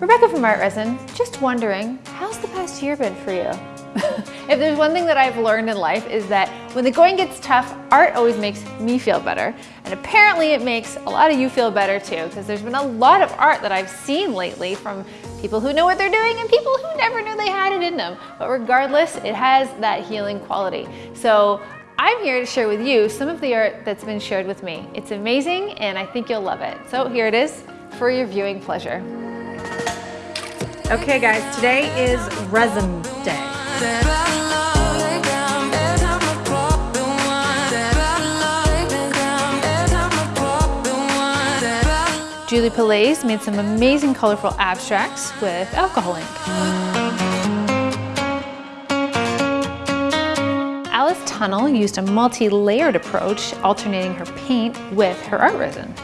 Rebecca from Art Resin, just wondering, how's the past year been for you? if there's one thing that I've learned in life is that when the going gets tough, art always makes me feel better. And apparently it makes a lot of you feel better too, because there's been a lot of art that I've seen lately from people who know what they're doing and people who never knew they had it in them. But regardless, it has that healing quality. So I'm here to share with you some of the art that's been shared with me. It's amazing and I think you'll love it. So here it is for your viewing pleasure. Okay guys, today is resin day. Julie Pillais made some amazing colorful abstracts with alcohol ink. Alice Tunnel used a multi-layered approach, alternating her paint with her art resin.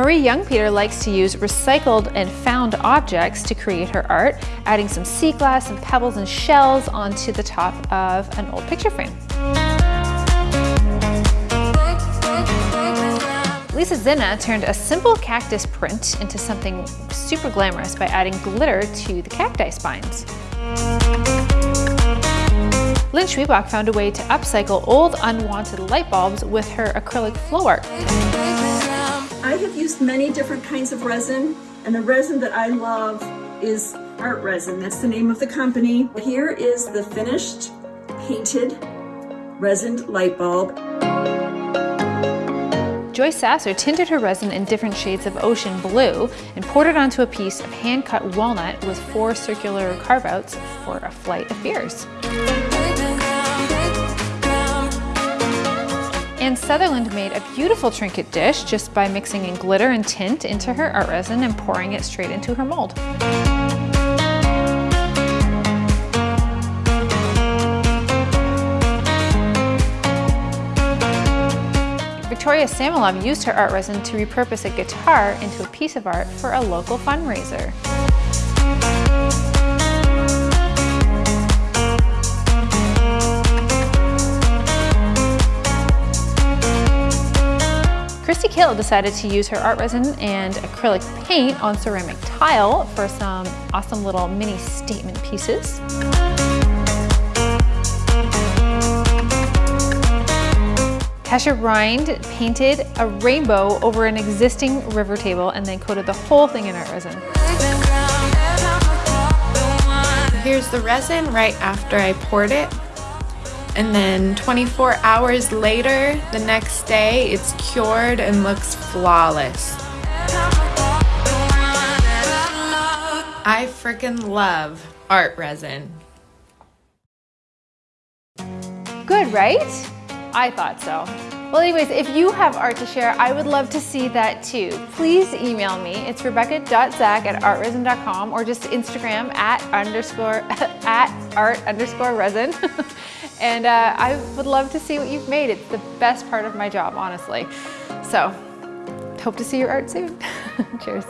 Marie Young-Peter likes to use recycled and found objects to create her art, adding some sea glass and pebbles and shells onto the top of an old picture frame. Lisa Zinna turned a simple cactus print into something super glamorous by adding glitter to the cacti spines. Lynn Schwiebach found a way to upcycle old unwanted light bulbs with her acrylic flow art. I have used many different kinds of resin, and the resin that I love is Art Resin. That's the name of the company. Here is the finished painted resin light bulb. Joyce Sasser tinted her resin in different shades of ocean blue and poured it onto a piece of hand-cut walnut with four circular carve-outs for a flight of fears. Sutherland made a beautiful trinket dish just by mixing in glitter and tint into her art resin and pouring it straight into her mold. Victoria Samilov used her art resin to repurpose a guitar into a piece of art for a local fundraiser. Christy Kill decided to use her art resin and acrylic paint on ceramic tile for some awesome little mini statement pieces. Tasha Rind painted a rainbow over an existing river table and then coated the whole thing in art resin. Here's the resin right after I poured it and then 24 hours later, the next day, it's cured and looks flawless. I freaking love art resin. Good, right? I thought so. Well, anyways, if you have art to share, I would love to see that too. Please email me. It's rebecca.zack at artresin.com or just Instagram at underscore at art underscore resin. and uh, I would love to see what you've made. It's the best part of my job, honestly. So, hope to see your art soon. Cheers.